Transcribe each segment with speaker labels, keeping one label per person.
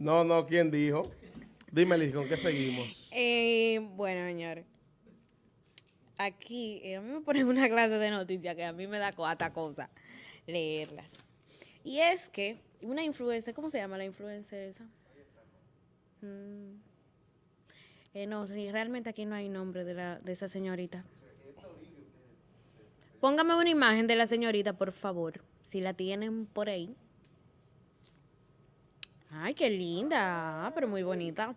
Speaker 1: No, no, ¿quién dijo? Dime, Liz, ¿con qué seguimos?
Speaker 2: Eh, bueno, señores. Aquí, eh, a mí me ponen una clase de noticias que a mí me da cuata cosa leerlas. Y es que una influencer, ¿cómo se llama la influencer esa? Mm. Eh, no, realmente aquí no hay nombre de, la, de esa señorita. Póngame una imagen de la señorita, por favor, si la tienen por ahí. Ay, qué linda, ah, pero muy bonita.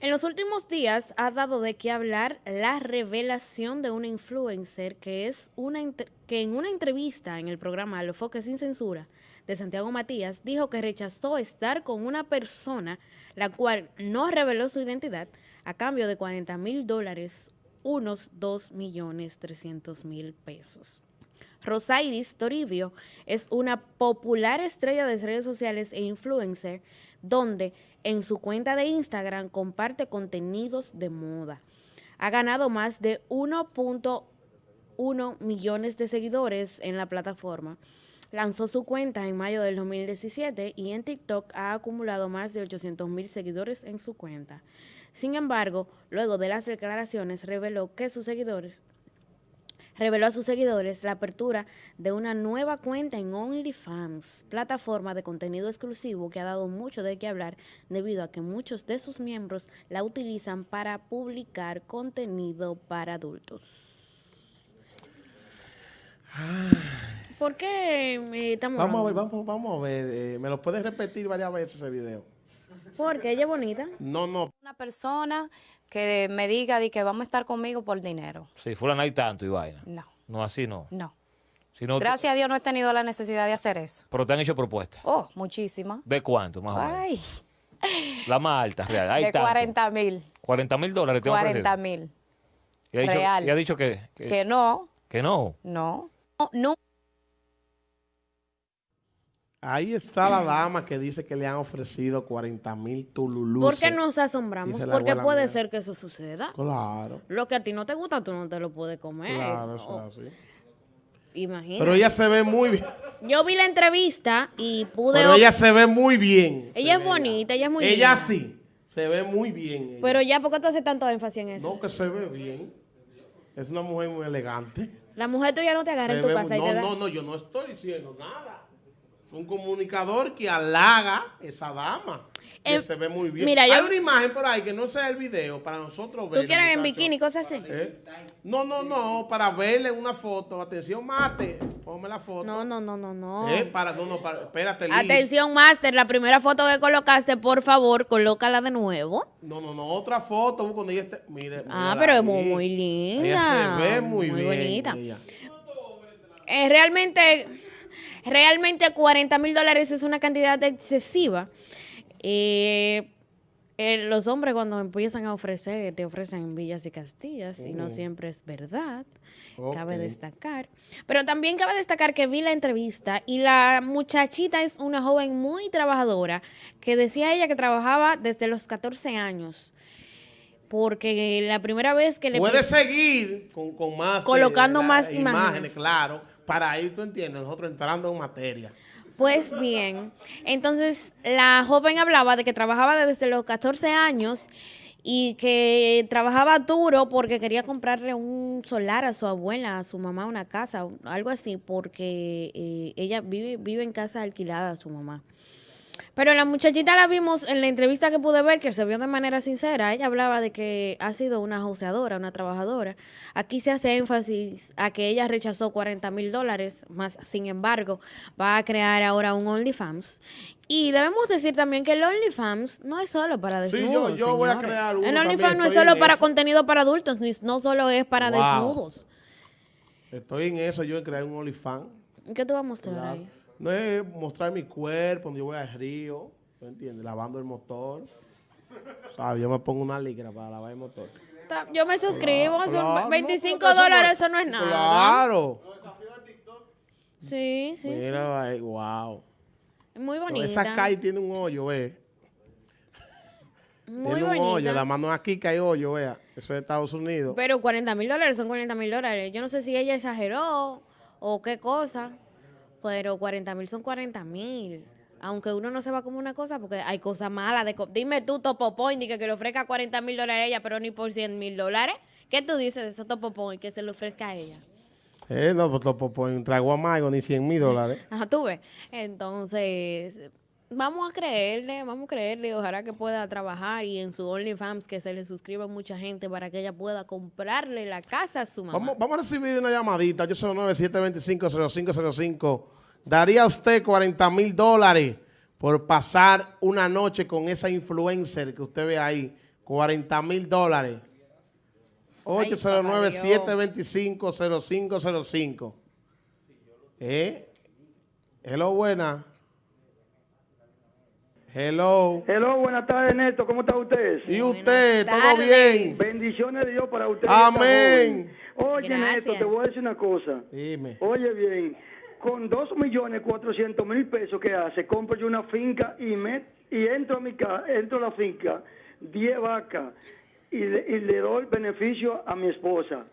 Speaker 2: En los últimos días ha dado de qué hablar la revelación de una influencer que es una que en una entrevista en el programa Los Foques sin Censura de Santiago Matías dijo que rechazó estar con una persona la cual no reveló su identidad a cambio de 40 mil dólares, unos 2 millones 300 mil pesos. Rosairis Toribio es una popular estrella de redes sociales e influencer donde en su cuenta de Instagram comparte contenidos de moda. Ha ganado más de 1.1 millones de seguidores en la plataforma. Lanzó su cuenta en mayo del 2017 y en TikTok ha acumulado más de 800 mil seguidores en su cuenta. Sin embargo, luego de las declaraciones reveló que sus seguidores reveló a sus seguidores la apertura de una nueva cuenta en OnlyFans, plataforma de contenido exclusivo que ha dado mucho de qué hablar debido a que muchos de sus miembros la utilizan para publicar contenido para adultos. ¿Por qué eh, estamos
Speaker 1: Vamos a ver, vamos, vamos a ver. Eh, ¿Me lo puedes repetir varias veces ese video?
Speaker 2: Porque ella es bonita.
Speaker 1: No, no.
Speaker 3: Una persona que me diga de que vamos a estar conmigo por dinero.
Speaker 4: Sí, fulano hay tanto y vaina.
Speaker 3: No.
Speaker 4: No, así no.
Speaker 3: No.
Speaker 4: Sino
Speaker 3: Gracias a Dios no he tenido la necesidad de hacer eso.
Speaker 4: Pero te han hecho propuestas.
Speaker 3: Oh, muchísimas.
Speaker 4: ¿De cuánto, más o menos?
Speaker 3: Ay,
Speaker 4: La más alta, real. Hay
Speaker 3: de
Speaker 4: tanto.
Speaker 3: 40 mil.
Speaker 4: 40 mil dólares te han
Speaker 3: 40
Speaker 4: ofrecido.
Speaker 3: mil.
Speaker 4: Y ha dicho,
Speaker 3: real.
Speaker 4: y ha dicho que, que,
Speaker 3: Que no,
Speaker 4: que no.
Speaker 3: no. No, no.
Speaker 1: Ahí está la dama que dice que le han ofrecido 40 mil tululus.
Speaker 2: ¿Por qué nos asombramos? Porque puede
Speaker 1: mía.
Speaker 2: ser que eso suceda.
Speaker 1: Claro,
Speaker 2: Lo que a ti no te gusta, tú no te lo puedes comer.
Speaker 1: claro, eso
Speaker 2: O-
Speaker 1: es así.
Speaker 2: Imagínate.
Speaker 1: Pero ella se ve muy bien.
Speaker 2: Yo vi la entrevista y pude...
Speaker 1: Pero ella se ve muy bien.
Speaker 2: Ella es bonita, ella es muy
Speaker 1: Ella
Speaker 2: linda.
Speaker 1: sí, se ve muy bien. ella.
Speaker 2: Pero ya, ¿por qué tú haces tanto énfasis en eso?
Speaker 1: No, que se ve bien. Es una mujer muy elegante.
Speaker 2: La mujer tuya no te agarra
Speaker 1: Se
Speaker 2: en tu
Speaker 1: ve
Speaker 2: casa y
Speaker 1: no,
Speaker 2: te da...
Speaker 1: no, no, yo no estoy diciendo nada. Un comunicador que halaga esa dama. Que
Speaker 2: Eh,
Speaker 1: se ve muy bien.
Speaker 2: mira, yo-
Speaker 1: Hay una imagen por ahí que no sea el video para nosotros ver.
Speaker 2: ¿Tú quieres en bikini, cosas así?
Speaker 1: ¿Eh? No, no, no, para verle una foto. Atención, mate. Ponme la foto.
Speaker 2: No, no, no, no, no.
Speaker 1: Eh, para, no, no, para, espérate, Liz.
Speaker 2: Atención, Master, la primera foto que colocaste, por favor, colócala de nuevo.
Speaker 1: No, no, no, otra foto cuando ella esté. Mire.
Speaker 2: Ah, pero es muy, muy linda.
Speaker 1: Ella se ve muy,
Speaker 2: Muy
Speaker 1: bien.
Speaker 2: bonita.
Speaker 1: ella.
Speaker 2: Eh, realmente, realmente 40 mil dólares es una cantidad excesiva. Eh, eh, los hombres cuando empiezan a ofrecer, te ofrecen villas y castillas y no siempre es verdad. Cabe destacar. Pero también cabe destacar que vi la entrevista y la muchachita es una joven muy trabajadora que decía ella que trabajaba desde los 14 años. Porque la primera vez que le...
Speaker 1: Puede seguir con, con más.
Speaker 2: Colocando
Speaker 1: la-
Speaker 2: más imágenes.
Speaker 1: claro. Para ir, tú entiendes, nosotros entrando en materia.
Speaker 2: Pues bien, entonces la joven hablaba de que trabajaba desde los 14 años y que trabajaba duro porque quería comprarle un solar a su abuela, a su mamá, una casa, algo así, porque eh, ella vive, vive en casa alquilada, su mamá. Pero la muchachita la vimos en la entrevista que pude ver, que se vio de manera sincera. Ella hablaba de que ha sido una joseadora, una trabajadora. Aquí se hace énfasis a que ella rechazó 40 mil dólares, más sin embargo, va a crear ahora un OnlyFans. Y debemos decir también que el OnlyFans no es solo para
Speaker 1: Sí, yo-
Speaker 2: desnudos.
Speaker 1: yo voy a crear uno
Speaker 2: El OnlyFans no es solo para
Speaker 1: eso.
Speaker 2: contenido para adultos, ni, no solo es para
Speaker 1: Wow.
Speaker 2: desnudos.
Speaker 1: Estoy en eso, yo en crear un OnlyFans.
Speaker 2: ¿Qué te va a mostrar
Speaker 1: Claro.
Speaker 2: ahí?
Speaker 1: No es mostrar mi cuerpo cuando yo voy al río, ¿me entiendes? Lavando el motor. ¿Sabes? Yo me pongo una ligra para lavar el motor.
Speaker 2: Yo me suscribo, son
Speaker 1: Claro,
Speaker 2: 25
Speaker 1: no, porque
Speaker 2: dólares, eso no es nada.
Speaker 1: Claro.
Speaker 2: Sí, sí,
Speaker 1: Mira, ahí, wow.
Speaker 2: sí. Muy
Speaker 1: No,
Speaker 2: bonita.
Speaker 1: esa calle tiene un hoyo, ve.
Speaker 2: Muy
Speaker 1: tiene un hoyo. La mano aquí que hay hoyo, vea. Eso es Estados Unidos.
Speaker 2: Pero 40 mil dólares son 40 mil dólares. Yo no sé si ella exageró o qué cosa, pero 40 mil son 40 mil. aunque uno no se va como una cosa, porque hay cosas malas. de co- Dime tú, Topo Point, que, que le ofrezca 40 mil dólares a ella, pero ni por 100 mil dólares. ¿Qué tú dices de eso, Topo Point, que se le ofrezca a ella?
Speaker 1: Eh, no, pues topo un trago amargo ni 100 mil dólares.
Speaker 2: Ajá, tú ves. Entonces, vamos a creerle, vamos a creerle. Ojalá que pueda trabajar y en su OnlyFans que se le suscriba mucha gente para que ella pueda comprarle la casa a su mamá.
Speaker 1: Vamos, vamos a recibir una llamadita, 809-725-0505. ¿Daría usted 40 mil dólares por pasar una noche con esa influencer que usted ve ahí? 40 mil dólares.
Speaker 2: Ay,
Speaker 1: 809-725-0505. ¿Eh? Hello, buena. Hello.
Speaker 5: Hello, buenas tardes, Neto. ¿Cómo está usted?
Speaker 1: ¿Y usted? ¿Todo bien?
Speaker 5: Bendiciones de Dios para usted.
Speaker 1: Amén.
Speaker 5: Oye,
Speaker 2: Gracias.
Speaker 5: Neto, te voy a decir una cosa.
Speaker 1: Dime.
Speaker 5: Oye bien, con dos millones cuatrocientos mil pesos que hace, compro yo una finca y me y entro a mi casa, entro a la finca, 10 vacas y le, y le doy beneficio a mi esposa.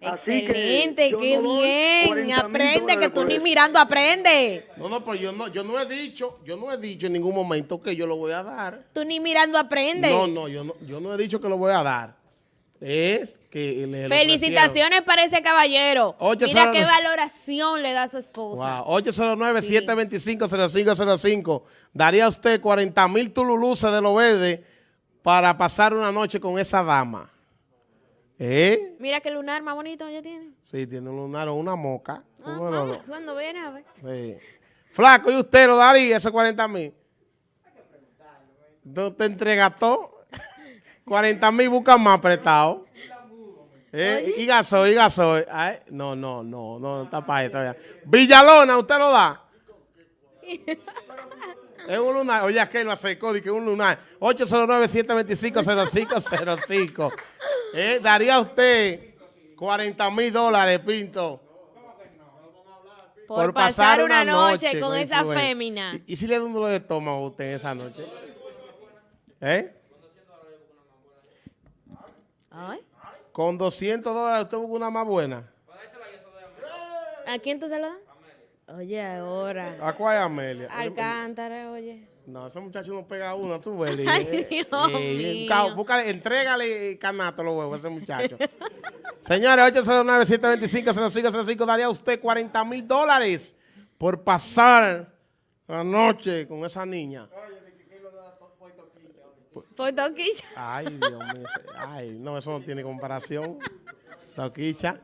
Speaker 5: Así que
Speaker 2: Excelente,
Speaker 5: yo
Speaker 2: qué
Speaker 5: no
Speaker 2: bien.
Speaker 5: 40 mil
Speaker 2: Aprende, que tú ni mirando aprende.
Speaker 1: No, no, pero yo no, yo no he dicho, yo no he dicho en ningún momento que yo lo voy a dar.
Speaker 2: Tú ni mirando aprende.
Speaker 1: No, no, yo no, yo no he dicho que lo voy a dar. Es que le
Speaker 2: Felicitaciones para ese caballero.
Speaker 1: Ocho
Speaker 2: Mira
Speaker 1: cero
Speaker 2: qué valoración le da a su esposa.
Speaker 1: Wow. 809-725-0505. Daría usted 40 mil tululuces de lo verde para pasar una noche con esa dama. ¿Eh?
Speaker 2: Mira qué lunar más bonito ella tiene.
Speaker 1: Sí, tiene un lunar o una moca.
Speaker 2: Ajá,
Speaker 1: dos.
Speaker 2: Cuando viene a ver.
Speaker 1: Sí. Flaco, ¿y usted lo daría esos 40 mil? ¿No te entrega todo? 40 mil buscan más prestado. ¿Eh? Y gasoil, y gasoil. Ay, no, no, no, no, está para eso. ya. Villalona, ¿usted lo da? Es un lunar. Oye, es que lo acercó, que un lunar. 809-725-0505. ¿Eh? Daría usted 40 mil dólares, Pinto.
Speaker 2: Por, pasar, una noche, con, esa
Speaker 1: influencer.
Speaker 2: fémina.
Speaker 1: ¿Y, y si le da un dolor de estómago a usted en esa noche? ¿Eh?
Speaker 2: Ay,
Speaker 1: Con 200 dólares usted busca una más buena.
Speaker 2: ¿A quién tú se lo das? Oye, ahora.
Speaker 1: ¿A cuál es Amelia?
Speaker 2: Alcántara, oye.
Speaker 1: No, ese muchacho no pega una, tú ves.
Speaker 2: Ay,
Speaker 1: Eh,
Speaker 2: Dios
Speaker 1: eh,
Speaker 2: mío.
Speaker 1: ca- búscale, entrégale canato los huevos a ese muchacho. Señores, 809-725-0505 daría a usted 40 mil dólares por pasar la noche con esa niña.
Speaker 2: Por toquilla.
Speaker 1: Ay, Dios mío. Ay, no, eso no tiene comparación. Toquicha.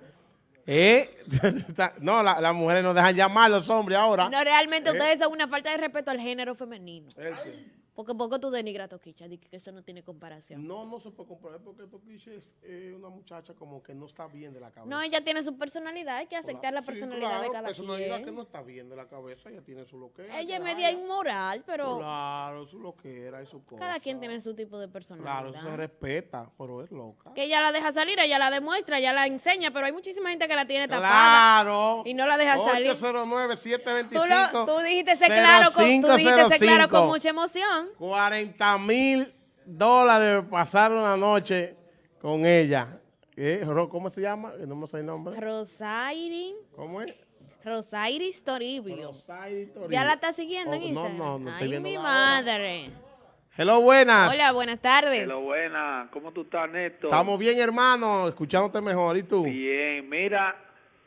Speaker 1: Eh, no, la- las mujeres no dejan llamar a los hombres ahora.
Speaker 2: No, realmente ustedes son una falta de respeto al género femenino.
Speaker 1: ¿El qué?
Speaker 2: Porque poco tú denigras a Toquicha, que eso no tiene comparación.
Speaker 1: No, no se puede comparar porque Toquicha es eh, una muchacha como que no está bien de la cabeza.
Speaker 2: No, ella tiene su personalidad, hay que aceptar la
Speaker 1: Sí,
Speaker 2: personalidad
Speaker 1: claro,
Speaker 2: de cada
Speaker 1: personalidad que
Speaker 2: quien.
Speaker 1: no está bien de la cabeza, ella tiene su loquera.
Speaker 2: Ella es
Speaker 1: que
Speaker 2: media inmoral, pero
Speaker 1: Claro, su loquera y su cosa.
Speaker 2: cada quien tiene su tipo de personalidad.
Speaker 1: Claro, eso se respeta, pero es loca.
Speaker 2: Que ella la deja salir, ella la demuestra, ella la enseña, pero hay muchísima gente que la tiene tapada.
Speaker 1: Claro.
Speaker 2: Y no la deja salir.
Speaker 1: 809-725.
Speaker 2: Tú, tú dijiste ser claro, con, tú dijiste ser claro con mucha emoción.
Speaker 1: 40 mil dólares pasar una noche con ella. ¿Eh? ¿Cómo se llama? Que No me sé el nombre.
Speaker 2: Rosairi,
Speaker 1: ¿Cómo es?
Speaker 2: Rosairis Toribio. ¿Ya la está siguiendo en
Speaker 1: Oh, no,
Speaker 2: Instagram?
Speaker 1: no, no estoy
Speaker 2: Ay,
Speaker 1: viendo
Speaker 2: mi
Speaker 1: la
Speaker 2: madre.
Speaker 1: Hello, buenas.
Speaker 2: Hola, buenas tardes.
Speaker 6: Hello, buena. ¿Cómo tú estás, Neto?
Speaker 1: Estamos bien, hermano, escuchándote mejor. ¿Y tú?
Speaker 6: Bien. Mira,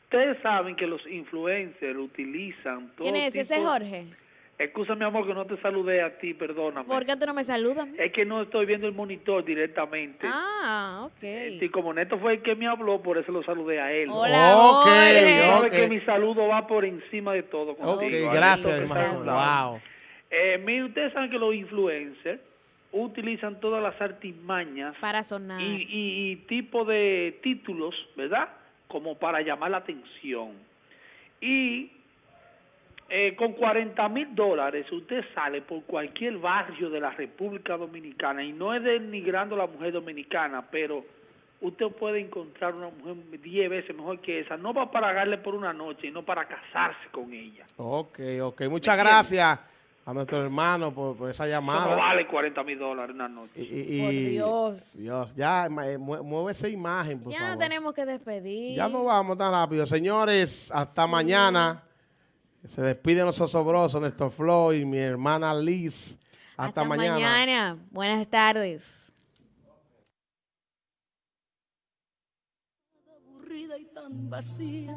Speaker 6: ustedes saben que los influencers utilizan todo
Speaker 2: ¿Quién es
Speaker 6: tipo...
Speaker 2: ese Jorge?
Speaker 6: Excusa, mi amor, que no te saludé a ti, perdóname.
Speaker 2: ¿Por qué tú no me saludas?
Speaker 6: Es que no estoy viendo el monitor directamente.
Speaker 2: Ah, ok.
Speaker 6: Y como Neto fue el que me habló, por eso lo saludé a él.
Speaker 2: Hola,
Speaker 1: Ok,
Speaker 2: Jorge.
Speaker 6: Tú sabes
Speaker 1: ok.
Speaker 6: que mi saludo va por encima de todo.
Speaker 1: Ok,
Speaker 6: contigo.
Speaker 1: gracias,
Speaker 6: Ahí está
Speaker 1: hermano. Wow.
Speaker 6: Eh, mire, ustedes saben que los influencers utilizan todas las artimañas
Speaker 2: Para sonar.
Speaker 6: y, y, y tipo de títulos, ¿verdad? Como para llamar la atención. Y eh, con 40 mil dólares usted sale por cualquier barrio de la República Dominicana y no es denigrando a la mujer dominicana, pero usted puede encontrar una mujer 10 veces mejor que esa, no va para pagarle por una noche, sino para casarse con ella.
Speaker 1: Ok, ok. Muchas gracias a nuestro hermano por, por esa
Speaker 6: Eso no
Speaker 1: llamada.
Speaker 6: vale 40 mil dólares una noche.
Speaker 1: Y, y-
Speaker 2: Por
Speaker 1: y-
Speaker 2: Dios.
Speaker 1: Dios, ya, eh, mue- mueve esa imagen, por
Speaker 2: ya
Speaker 1: favor.
Speaker 2: no tenemos que despedir.
Speaker 1: Ya no vamos tan rápido. Señores, hasta mañana. Se despiden los osobrosos, Néstor Floyd, mi hermana Liz. Hasta, mañana.
Speaker 2: Buenas tardes.
Speaker 7: aburrida y tan vacía.